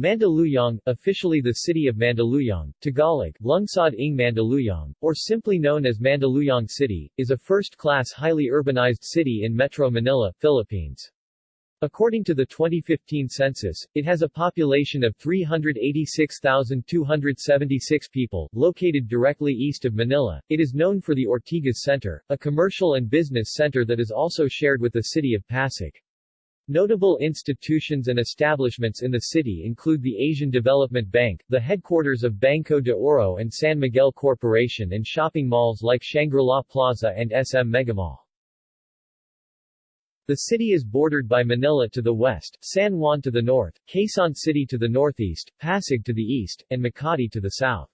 Mandaluyong, officially the city of Mandaluyong, Tagalog, Lungsod ng Mandaluyong, or simply known as Mandaluyong City, is a first-class highly urbanized city in Metro Manila, Philippines. According to the 2015 census, it has a population of 386,276 people, located directly east of Manila. It is known for the Ortigas Center, a commercial and business center that is also shared with the city of Pasig. Notable institutions and establishments in the city include the Asian Development Bank, the headquarters of Banco de Oro and San Miguel Corporation and shopping malls like Shangri-La Plaza and SM Megamall. The city is bordered by Manila to the west, San Juan to the north, Quezon City to the northeast, Pasig to the east, and Makati to the south.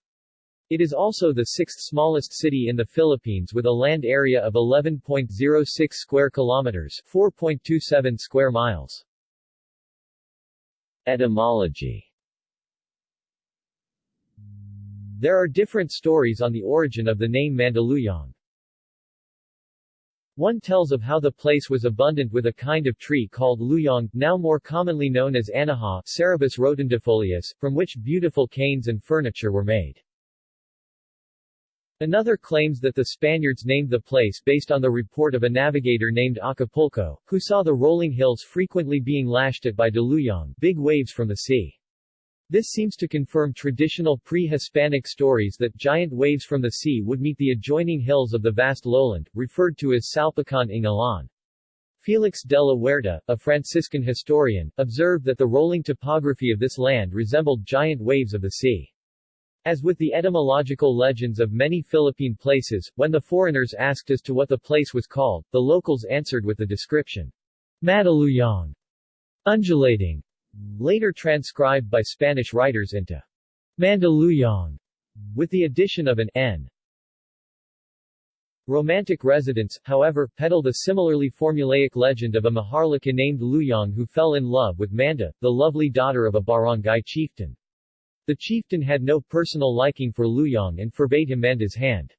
It is also the sixth smallest city in the Philippines with a land area of 11.06 square kilometers 4.27 square miles. Etymology There are different stories on the origin of the name Mandaluyong. One tells of how the place was abundant with a kind of tree called luyong, now more commonly known as rotundifolius, from which beautiful canes and furniture were made. Another claims that the Spaniards named the place based on the report of a navigator named Acapulco, who saw the rolling hills frequently being lashed at by daluyong big waves from the sea. This seems to confirm traditional pre-Hispanic stories that giant waves from the sea would meet the adjoining hills of the vast lowland, referred to as Salpican ng. Felix de la Huerta, a Franciscan historian, observed that the rolling topography of this land resembled giant waves of the sea. As with the etymological legends of many Philippine places, when the foreigners asked as to what the place was called, the locals answered with the description, Madaluyong, undulating, later transcribed by Spanish writers into Mandaluyong, with the addition of an n. Romantic residents, however, peddled a similarly formulaic legend of a Maharlika named Luyong who fell in love with Manda, the lovely daughter of a barangay chieftain. The chieftain had no personal liking for Luyong and forbade him Manda's hand.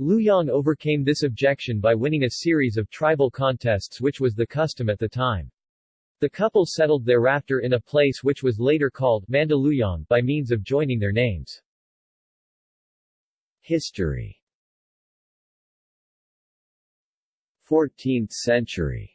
Luyong overcame this objection by winning a series of tribal contests which was the custom at the time. The couple settled thereafter in a place which was later called Mandaluyong by means of joining their names. History 14th century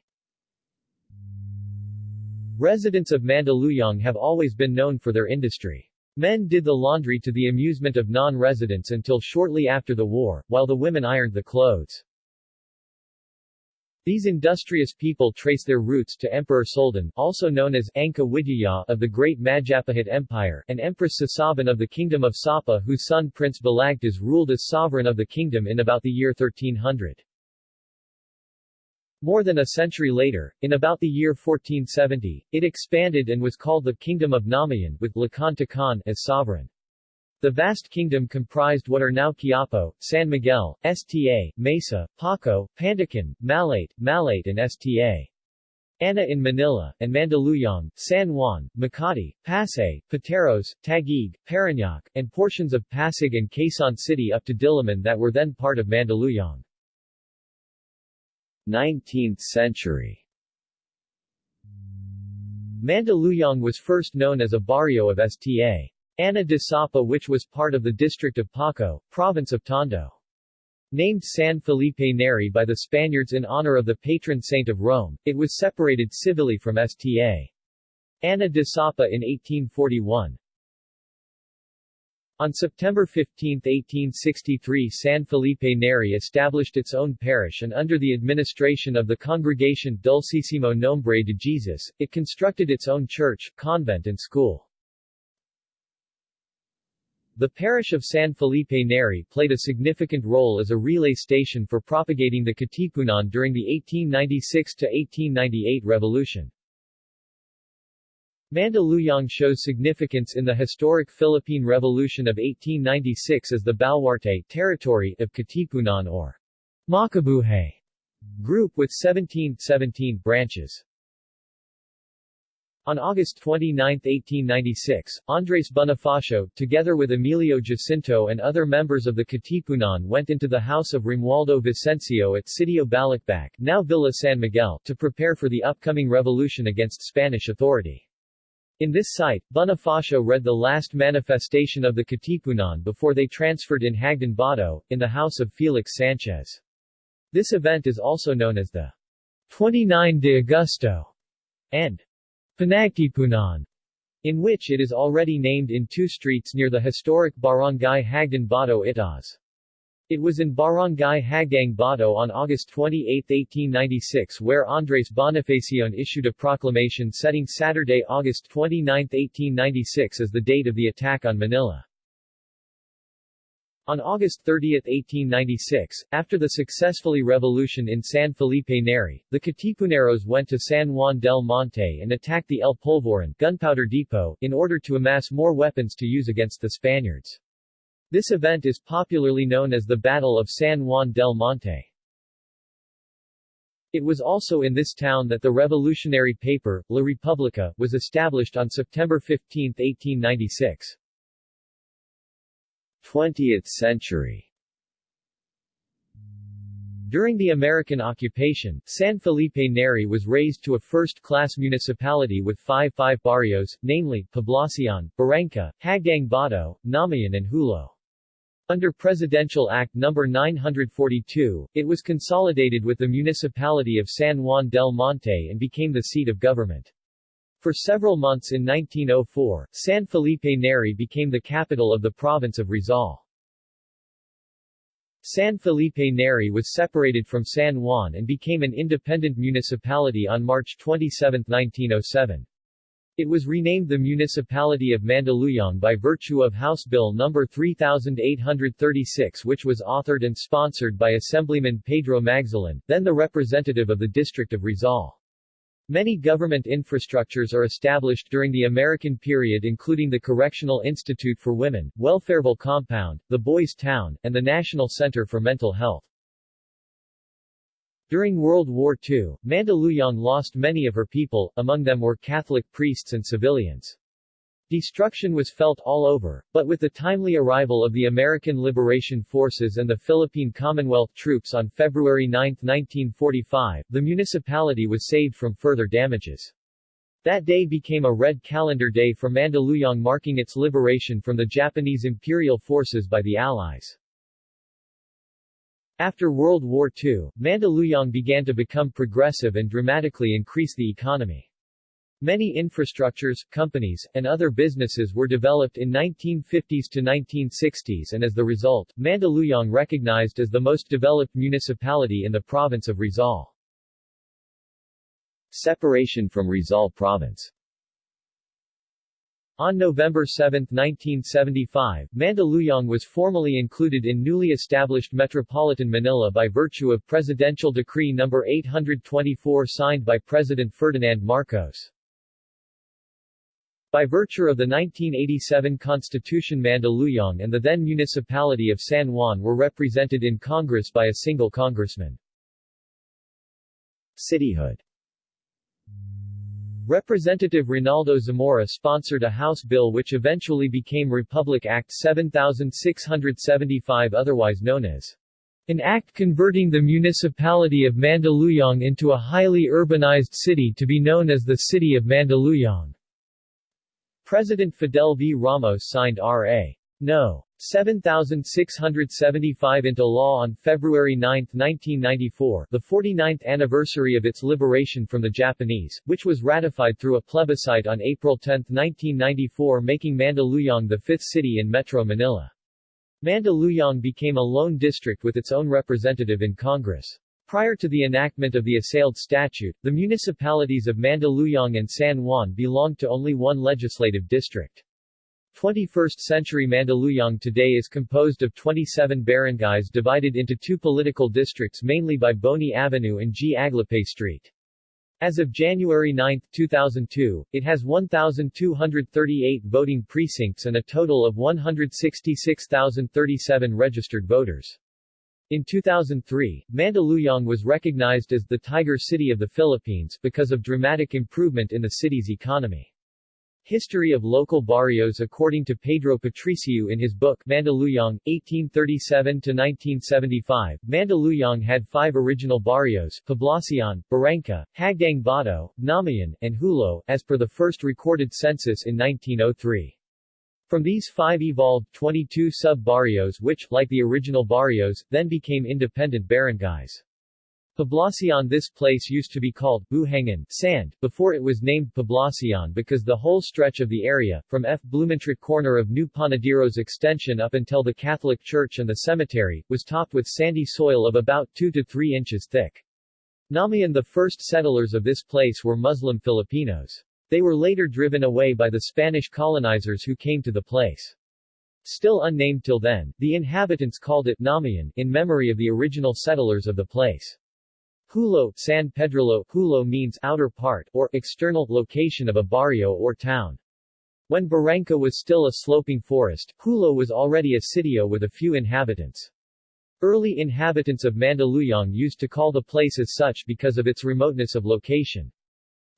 Residents of Mandaluyong have always been known for their industry. Men did the laundry to the amusement of non-residents until shortly after the war, while the women ironed the clothes. These industrious people trace their roots to Emperor Soldan, also known as Angka Widyaya of the Great Majapahit Empire, and Empress Sasaban of the Kingdom of Sapa whose son Prince Balagtas ruled as sovereign of the kingdom in about the year 1300. More than a century later, in about the year 1470, it expanded and was called the Kingdom of Namayan, with Lakan Tagkan as sovereign. The vast kingdom comprised what are now Quiapo, San Miguel, Sta, Mesa, Paco, Pandacan, Malate, Malate and Sta. Ana in Manila, and Mandaluyong, San Juan, Makati, Pasay, Pateros, Taguig, Parañaque, and portions of Pasig and Quezon City up to Diliman that were then part of Mandaluyong. 19th century Mandaluyong was first known as a barrio of Sta. Ana de Sapa which was part of the district of Paco, province of Tondo. Named San Felipe Neri by the Spaniards in honor of the patron saint of Rome, it was separated civilly from Sta. Ana de Sapa in 1841. On September 15, 1863 San Felipe Neri established its own parish and under the administration of the Congregation Dulcissimo Nombre de Jesus, it constructed its own church, convent and school. The parish of San Felipe Neri played a significant role as a relay station for propagating the Katipunan during the 1896-1898 revolution. Mandaluyong shows significance in the historic Philippine Revolution of 1896 as the Baluarte territory of Katipunan or Makabuhay group with 17, 17 branches. On August 29, 1896, Andres Bonifacio, together with Emilio Jacinto and other members of the Katipunan went into the house of Romualdo Vicencio at Sitio Balakbac now Villa San Miguel, to prepare for the upcoming revolution against Spanish authority. In this site, Bonifacio read the last manifestation of the Katipunan before they transferred in Hagdan Bato, in the house of Felix Sanchez. This event is also known as the 29 de Agosto and Pinagtipunan, in which it is already named in two streets near the historic Barangay Hagdan Bato Itaas. It was in Barangay Hagdang Bato on August 28, 1896 where Andres Bonifacio issued a proclamation setting Saturday, August 29, 1896 as the date of the attack on Manila. On August 30, 1896, after the successfully revolution in San Felipe Neri, the Katipuneros went to San Juan del Monte and attacked the El Polvorin gunpowder depot, in order to amass more weapons to use against the Spaniards. This event is popularly known as the Battle of San Juan del Monte. It was also in this town that the revolutionary paper, La Republica, was established on September 15, 1896. 20th century During the American occupation, San Felipe Neri was raised to a first-class municipality with five five barrios, namely, Poblacion, Barangka, Hagdang Bato, Namayan and Hulo. Under Presidential Act No. 942, it was consolidated with the municipality of San Juan del Monte and became the seat of government. For several months in 1904, San Felipe Neri became the capital of the province of Rizal. San Felipe Neri was separated from San Juan and became an independent municipality on March 27, 1907. It was renamed the Municipality of Mandaluyong by virtue of House Bill No. 3836 which was authored and sponsored by Assemblyman Pedro Magzalan, then the representative of the District of Rizal. Many government infrastructures are established during the American period including the Correctional Institute for Women, Welfareville Compound, the Boys Town, and the National Center for Mental Health. During World War II, Mandaluyong lost many of her people, among them were Catholic priests and civilians. Destruction was felt all over, but with the timely arrival of the American Liberation Forces and the Philippine Commonwealth troops on February 9, 1945, the municipality was saved from further damages. That day became a red calendar day for Mandaluyong marking its liberation from the Japanese imperial forces by the Allies. After World War II, Mandaluyong began to become progressive and dramatically increase the economy. Many infrastructures, companies, and other businesses were developed in 1950s to 1960s and as the result, Mandaluyong recognized as the most developed municipality in the province of Rizal. Separation from Rizal Province on November 7, 1975, Mandaluyong was formally included in newly established Metropolitan Manila by virtue of Presidential Decree No. 824 signed by President Ferdinand Marcos. By virtue of the 1987 Constitution Mandaluyong and the then municipality of San Juan were represented in Congress by a single congressman. Cityhood Representative Ronaldo Zamora sponsored a House bill which eventually became Republic Act 7675 otherwise known as an act converting the municipality of Mandaluyong into a highly urbanized city to be known as the City of Mandaluyong. President Fidel V. Ramos signed R.A. No. 7675 into law on February 9, 1994, the 49th anniversary of its liberation from the Japanese, which was ratified through a plebiscite on April 10, 1994 making Mandaluyong the fifth city in Metro Manila. Mandaluyong became a lone district with its own representative in Congress. Prior to the enactment of the assailed statute, the municipalities of Mandaluyong and San Juan belonged to only one legislative district. 21st-century Mandaluyong today is composed of 27 barangays divided into two political districts mainly by Boni Avenue and G. Aglipay Street. As of January 9, 2002, it has 1,238 voting precincts and a total of 166,037 registered voters. In 2003, Mandaluyong was recognized as the Tiger City of the Philippines because of dramatic improvement in the city's economy. History of Local Barrios According to Pedro Patricio in his book Mandaluyong, 1837-1975, Mandaluyong had five original barrios, Poblacion, Barangka, Hagdang Bato, Namayan, and Hulo, as per the first recorded census in 1903. From these five evolved 22 sub-barrios which, like the original barrios, then became independent barangays. Poblacion This place used to be called Buhangan sand, before it was named Poblacion because the whole stretch of the area, from F. Blumentritt corner of New Panaderos extension up until the Catholic Church and the cemetery, was topped with sandy soil of about 2 to 3 inches thick. Namayan The first settlers of this place were Muslim Filipinos. They were later driven away by the Spanish colonizers who came to the place. Still unnamed till then, the inhabitants called it Namayan in memory of the original settlers of the place. Hulo, San Pedrillo, Hulo means outer part, or external, location of a barrio or town. When Barangka was still a sloping forest, Hulo was already a sitio with a few inhabitants. Early inhabitants of Mandaluyong used to call the place as such because of its remoteness of location.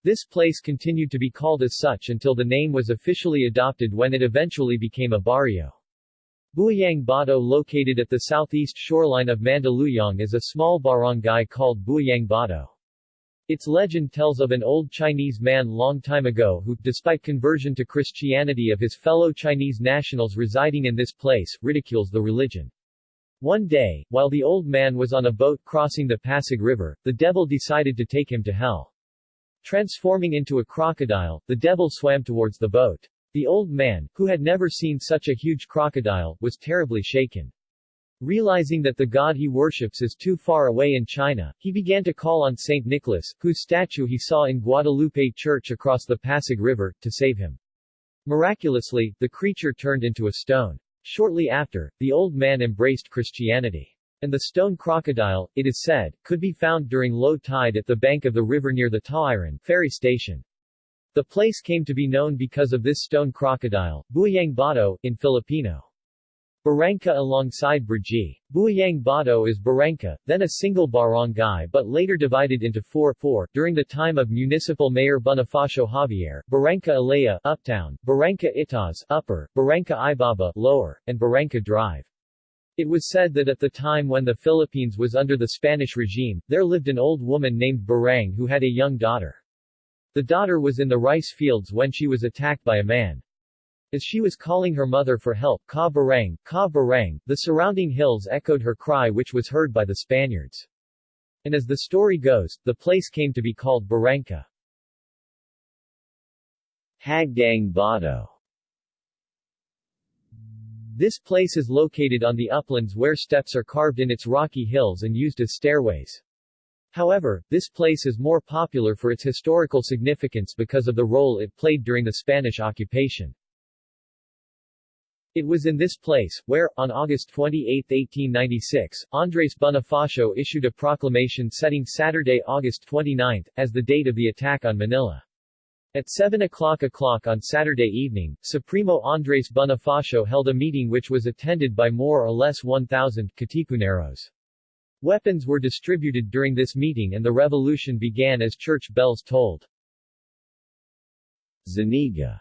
This place continued to be called as such until the name was officially adopted when it eventually became a barrio. Buayang Bato located at the southeast shoreline of Mandaluyong is a small barangay called Buayang Bato. Its legend tells of an old Chinese man long time ago who, despite conversion to Christianity of his fellow Chinese nationals residing in this place, ridicules the religion. One day, while the old man was on a boat crossing the Pasig River, the devil decided to take him to hell. Transforming into a crocodile, the devil swam towards the boat. The old man, who had never seen such a huge crocodile, was terribly shaken. Realizing that the god he worships is too far away in China, he began to call on St. Nicholas, whose statue he saw in Guadalupe Church across the Pasig River, to save him. Miraculously, the creature turned into a stone. Shortly after, the old man embraced Christianity. And the stone crocodile, it is said, could be found during low tide at the bank of the river near the Tauiran ferry station. The place came to be known because of this stone crocodile, Buayang Bato, in Filipino. Barangka alongside Brgy. Buayang Bato is Barangka, then a single barangay but later divided into four, four during the time of Municipal Mayor Bonifacio Javier, Barangka Ilaya, Uptown, Barangka Itaas, Upper, Barangka Ibaba, Lower, and Barangka Drive. It was said that at the time when the Philippines was under the Spanish regime, there lived an old woman named Barang who had a young daughter. The daughter was in the rice fields when she was attacked by a man. As she was calling her mother for help, Ka Barang, Ka Barang, the surrounding hills echoed her cry which was heard by the Spaniards. And as the story goes, the place came to be called Barangka. Hagdang Bato This place is located on the uplands where steps are carved in its rocky hills and used as stairways. However, this place is more popular for its historical significance because of the role it played during the Spanish occupation. It was in this place, where, on August 28, 1896, Andres Bonifacio issued a proclamation setting Saturday, August 29, as the date of the attack on Manila. At 7 o'clock o'clock on Saturday evening, Supremo Andres Bonifacio held a meeting which was attended by more or less 1,000 Katipuneros. Weapons were distributed during this meeting and the revolution began as church bells tolled. Zaniga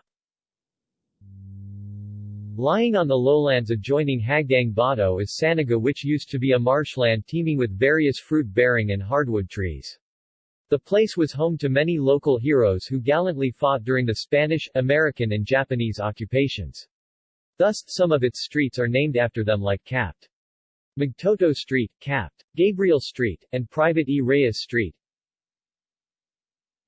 Lying on the lowlands adjoining Hagdang Bato is Zaniga which used to be a marshland teeming with various fruit-bearing and hardwood trees. The place was home to many local heroes who gallantly fought during the Spanish, American and Japanese occupations. Thus, some of its streets are named after them like Capt. Magtoto Street, Capt. Gabriel Street, and Private E. Reyes Street.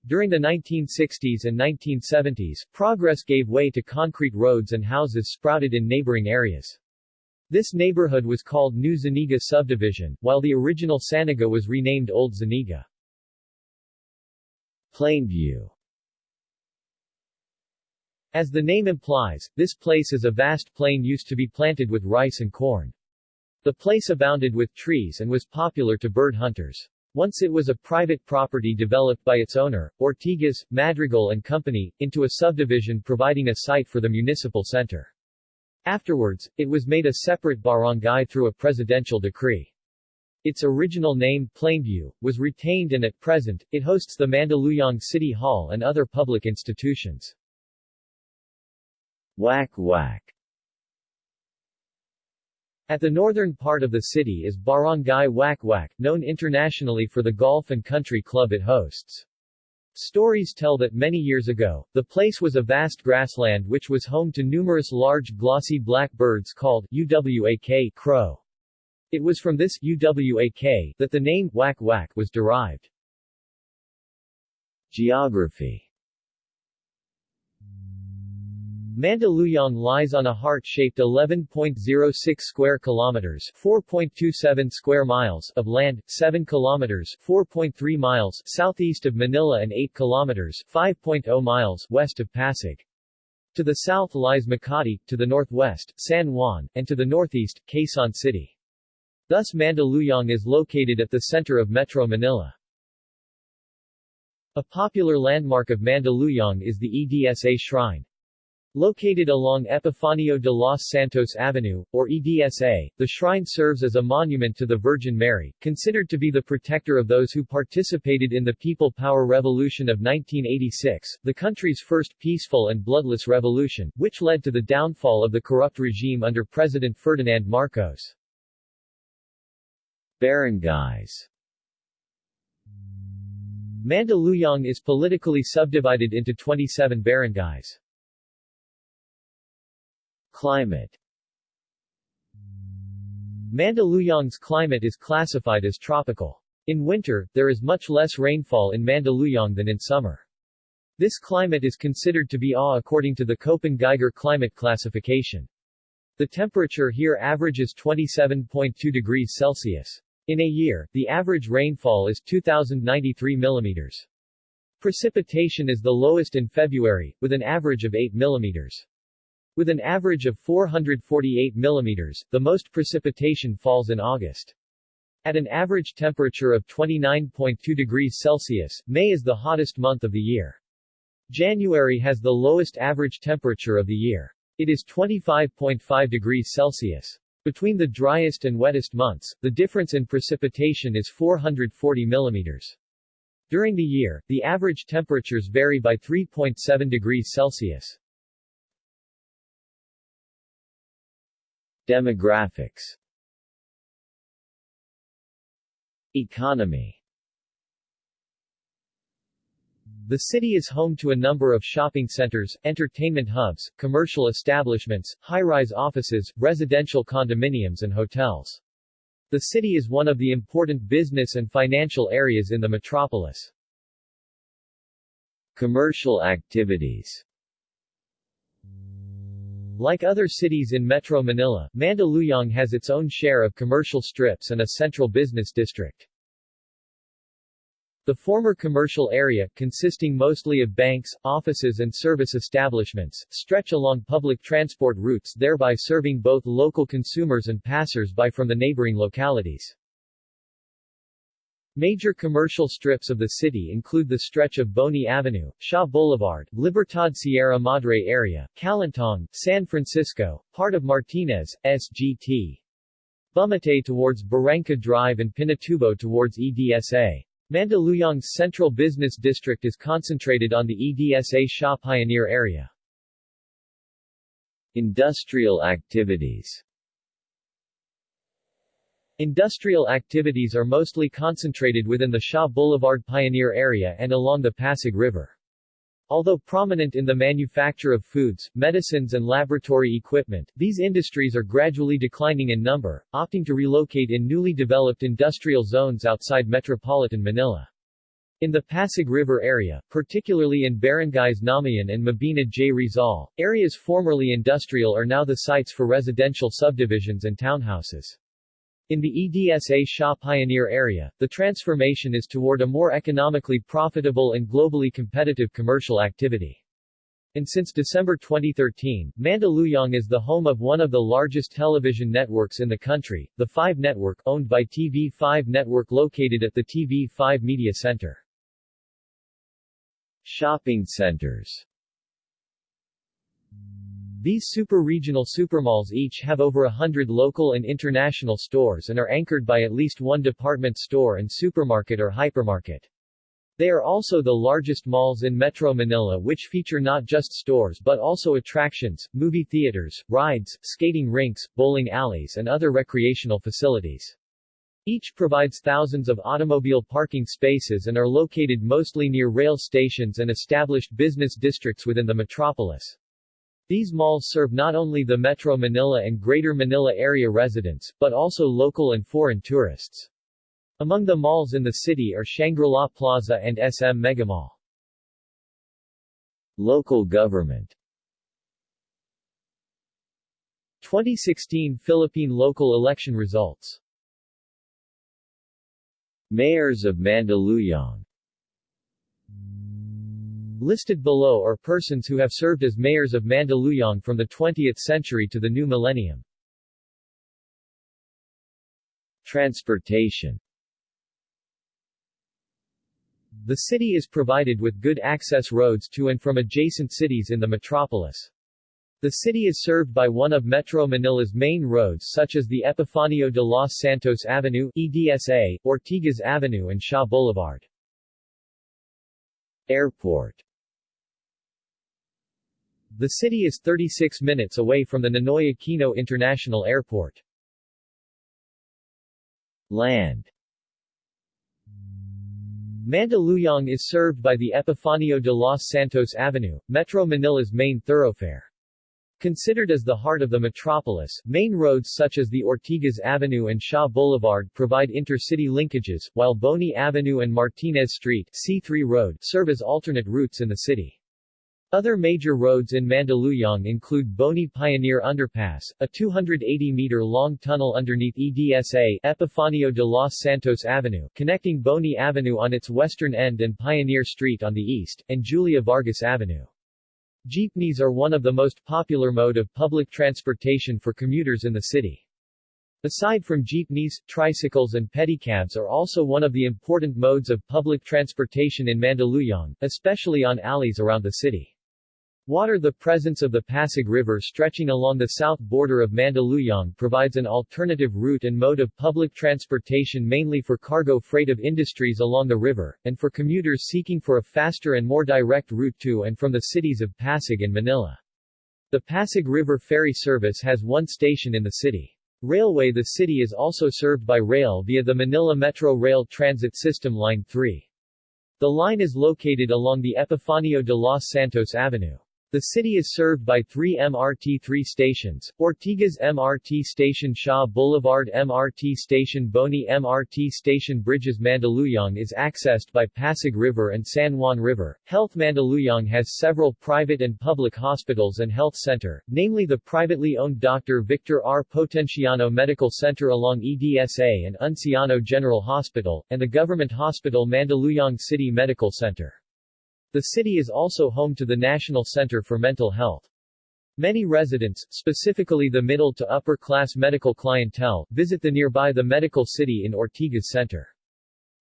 During the 1960s and 1970s, progress gave way to concrete roads and houses sprouted in neighboring areas. This neighborhood was called New Zaniga Subdivision, while the original Zaniga was renamed Old Zaniga. Plainview As the name implies, this place is a vast plain used to be planted with rice and corn. The place abounded with trees and was popular to bird hunters. Once it was a private property developed by its owner, Ortigas, Madrigal and Company, into a subdivision providing a site for the municipal center. Afterwards, it was made a separate barangay through a presidential decree. Its original name, Plainview, was retained and at present, it hosts the Mandaluyong City Hall and other public institutions. Whack Wak At the northern part of the city is Barangay Wak Wak, known internationally for the golf and country club it hosts. Stories tell that many years ago, the place was a vast grassland which was home to numerous large glossy black birds called UWAK crow. It was from this UWAK that the name Wak Wak was derived. Geography Mandaluyong lies on a heart-shaped 11.06 square kilometers, 4.27 square miles of land, 7 kilometers, 4.3 miles southeast of Manila and 8 kilometers, 5.0 miles west of Pasig. To the south lies Makati, to the northwest, San Juan, and to the northeast, Quezon City. Thus Mandaluyong is located at the center of Metro Manila. A popular landmark of Mandaluyong is the EDSA Shrine. Located along Epifanio de los Santos Avenue, or EDSA, the shrine serves as a monument to the Virgin Mary, considered to be the protector of those who participated in the People Power Revolution of 1986, the country's first peaceful and bloodless revolution, which led to the downfall of the corrupt regime under President Ferdinand Marcos. Barangays Mandaluyong is politically subdivided into 27 barangays. Climate Mandaluyong's climate is classified as tropical. In winter, there is much less rainfall in Mandaluyong than in summer. This climate is considered to be AW according to the Köppen-Geiger climate classification. The temperature here averages 27.2 degrees Celsius. In a year, the average rainfall is 2,093 millimeters. Precipitation is the lowest in February, with an average of 8 millimeters. With an average of 448 mm, the most precipitation falls in August. At an average temperature of 29.2 degrees Celsius, May is the hottest month of the year. January has the lowest average temperature of the year. It is 25.5 degrees Celsius. Between the driest and wettest months, the difference in precipitation is 440 mm. During the year, the average temperatures vary by 3.7 degrees Celsius. Demographics Economy The city is home to a number of shopping centers, entertainment hubs, commercial establishments, high-rise offices, residential condominiums and hotels. The city is one of the important business and financial areas in the metropolis. Commercial activities like other cities in Metro Manila, Mandaluyong has its own share of commercial strips and a central business district. The former commercial area, consisting mostly of banks, offices and service establishments, stretch along public transport routes thereby serving both local consumers and passers-by from the neighboring localities. Major commercial strips of the city include the stretch of Boni Avenue, Shaw Boulevard, Libertad Sierra Madre area, Calentong, San Francisco, part of Martinez, SGT. Bumatay towards Barangka Drive and Pinatubo towards EDSA. Mandaluyong's central business district is concentrated on the EDSA Shaw Pioneer area. Industrial activities Industrial activities are mostly concentrated within the Shaw Boulevard Pioneer area and along the Pasig River. Although prominent in the manufacture of foods, medicines and laboratory equipment, these industries are gradually declining in number, opting to relocate in newly developed industrial zones outside metropolitan Manila. In the Pasig River area, particularly in barangays Namayan and Mabini J. Rizal, areas formerly industrial are now the sites for residential subdivisions and townhouses. In the EDSA Shaw Pioneer area, the transformation is toward a more economically profitable and globally competitive commercial activity. And since December 2013, Mandaluyong is the home of one of the largest television networks in the country, the 5 Network, owned by TV5 Network located at the TV5 Media Center. Shopping centers these super-regional supermalls each have over a hundred local and international stores and are anchored by at least one department store and supermarket or hypermarket. They are also the largest malls in Metro Manila which feature not just stores but also attractions, movie theaters, rides, skating rinks, bowling alleys and other recreational facilities. Each provides thousands of automobile parking spaces and are located mostly near rail stations and established business districts within the metropolis. These malls serve not only the Metro Manila and Greater Manila area residents, but also local and foreign tourists. Among the malls in the city are Shangri-La Plaza and SM Megamall. Local government 2016 Philippine local election results Mayors of Mandaluyong Listed below are persons who have served as mayors of Mandaluyong from the 20th century to the new millennium. Transportation The city is provided with good access roads to and from adjacent cities in the metropolis. The city is served by one of Metro Manila's main roads such as the Epifanio de los Santos Avenue EDSA, Ortigas Avenue and Shaw Boulevard. Airport The city is 36 minutes away from the Ninoy Aquino International Airport. Land Mandaluyong is served by the Epifanio de los Santos Avenue, Metro Manila's main thoroughfare. Considered as the heart of the metropolis, main roads such as the Ortigas Avenue and Shaw Boulevard provide intercity linkages, while Boni Avenue and Martinez Street C3 Road serve as alternate routes in the city. Other major roads in Mandaluyong include Boni Pioneer Underpass, a 280-meter-long tunnel underneath EDSA Epifanio de los Santos Avenue, connecting Boni Avenue on its western end and Pioneer Street on the east, and Julia Vargas Avenue. Jeepneys are one of the most popular mode of public transportation for commuters in the city. Aside from jeepneys, tricycles and pedicabs are also one of the important modes of public transportation in Mandaluyong, especially on alleys around the city. Water The presence of the Pasig River stretching along the south border of Mandaluyong provides an alternative route and mode of public transportation mainly for cargo freight of industries along the river, and for commuters seeking for a faster and more direct route to and from the cities of Pasig and Manila. The Pasig River Ferry Service has one station in the city. Railway The city is also served by rail via the Manila Metro Rail Transit System Line 3. The line is located along the Epifanio de los Santos Avenue. The city is served by three MRT-3 stations, Ortigas MRT Station Shaw Boulevard MRT Station Boni MRT Station Bridges Mandaluyong is accessed by Pasig River and San Juan River. Health Mandaluyong has several private and public hospitals and health center, namely the privately owned Dr. Victor R. Potenciano Medical Center along EDSA and Unciano General Hospital, and the government hospital Mandaluyong City Medical Center. The city is also home to the National Center for Mental Health. Many residents, specifically the middle to upper class medical clientele, visit the nearby the Medical City in Ortigas Center.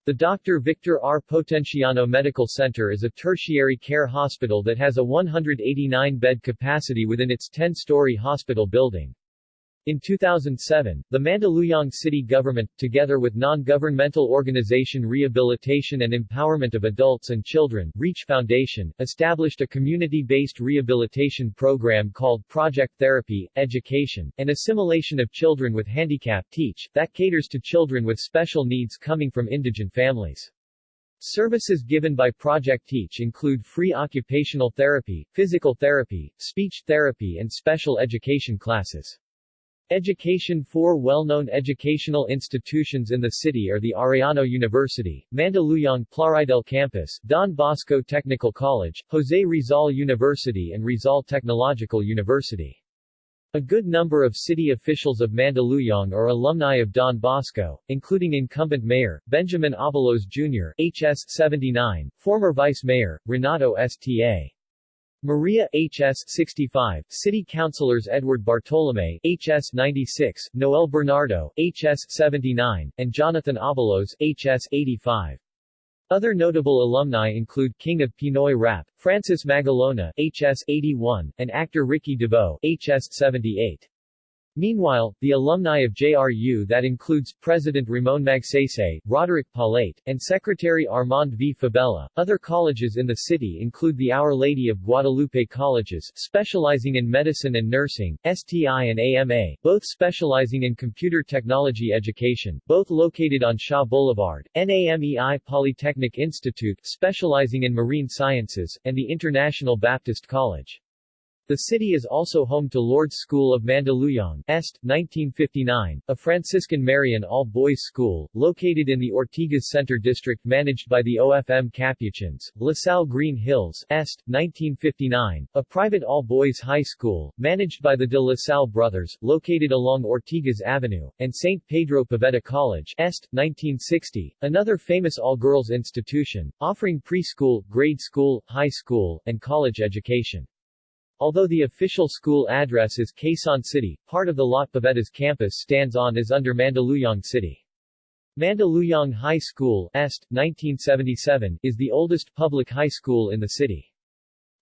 The Dr. Victor R. Potenciano Medical Center is a tertiary care hospital that has a 189-bed capacity within its 10-story hospital building. In 2007, the Mandaluyong city government, together with non-governmental organization Rehabilitation and Empowerment of Adults and Children REACH Foundation, established a community-based rehabilitation program called Project Therapy, Education, and Assimilation of Children with Handicap Teach, that caters to children with special needs coming from indigent families. Services given by Project Teach include free occupational therapy, physical therapy, speech therapy and special education classes. Education Four well-known educational institutions in the city are the Arellano University, Mandaluyong Plaridel Campus, Don Bosco Technical College, Jose Rizal University and Rizal Technological University. A good number of city officials of Mandaluyong are alumni of Don Bosco, including incumbent mayor, Benjamin Abalos Jr., HS 79, former vice mayor, Renato Sta. Maria H.S. 65, City Councilors Edward Bartolome H.S. 96, Noel Bernardo H.S. 79, and Jonathan Abalos H.S. 85. Other notable alumni include King of Pinoy Rap, Francis Magalona H.S. 81, and actor Ricky Davao H.S. 78. Meanwhile, the alumni of JRU that includes President Ramon Magsaysay, Roderick Paulate, and Secretary Armand V. Fabella. Other colleges in the city include the Our Lady of Guadalupe Colleges, specializing in medicine and nursing, STI and AMA, both specializing in computer technology education, both located on Shaw Boulevard, NAMEI Polytechnic Institute, specializing in marine sciences, and the International Baptist College. The city is also home to Lourdes School of Mandaluyong Est, 1959, a Franciscan Marian all-boys school, located in the Ortigas Center District managed by the OFM Capuchins, La Salle Green Hills Est, 1959, a private all-boys high school, managed by the de La Salle Brothers, located along Ortigas Avenue, and St. Pedro Poveda College Est, 1960, another famous all-girls institution, offering preschool, grade school, high school, and college education. Although the official school address is Quezon City, part of the Lot Poveda's campus stands on is under Mandaluyong City. Mandaluyong High School Est, 1977, is the oldest public high school in the city.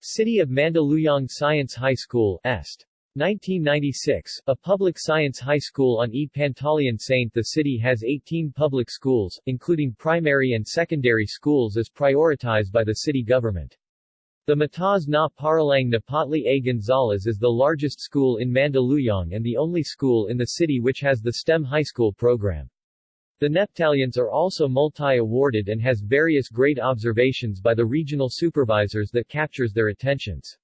City of Mandaluyong Science High School Est. 1996, a public science high school on E. Pantaleon Saint The city has 18 public schools, including primary and secondary schools as prioritized by the city government. The Mataas na Paaralang Neptali A. Gonzales is the largest school in Mandaluyong and the only school in the city which has the STEM high school program. The Neptalians are also multi-awarded and has various great observations by the regional supervisors that captures their attentions.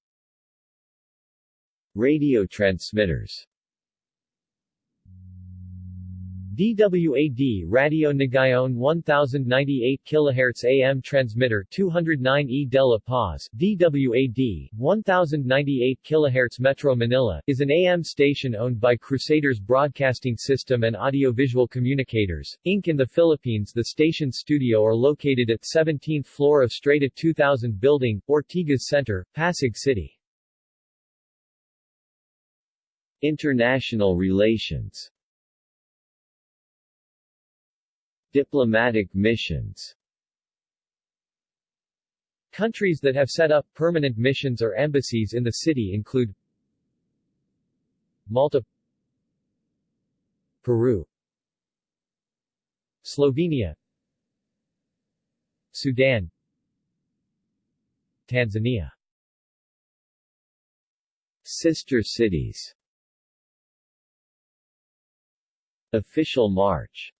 Radio transmitters DWAD Radio Nagayon 1098 kHz AM transmitter 209 E de la Paz DWAD 1098 kHz Metro Manila is an AM station owned by Crusaders Broadcasting System and Audiovisual Communicators, Inc. in the Philippines. The station's studio are located at 17th floor of Strata 2000 building, Ortigas Center, Pasig City. International relations Diplomatic missions. Countries that have set up permanent missions or embassies in the city include Malta Peru Slovenia Sudan Tanzania. Sister cities. Official March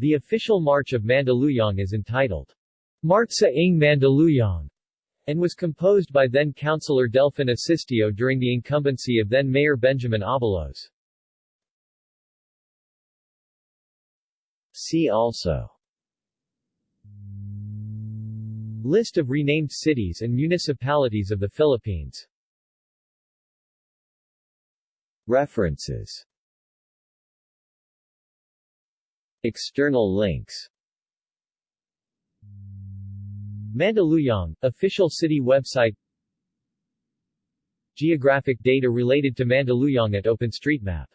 The official march of Mandaluyong is entitled Marcha ng Mandaluyong and was composed by then Councilor Delphin Asistio during the incumbency of then Mayor Benjamin Abalos. See also. List of renamed cities and municipalities of the Philippines. References External links. Mandaluyong, official city website. Geographic data related to Mandaluyong at OpenStreetMap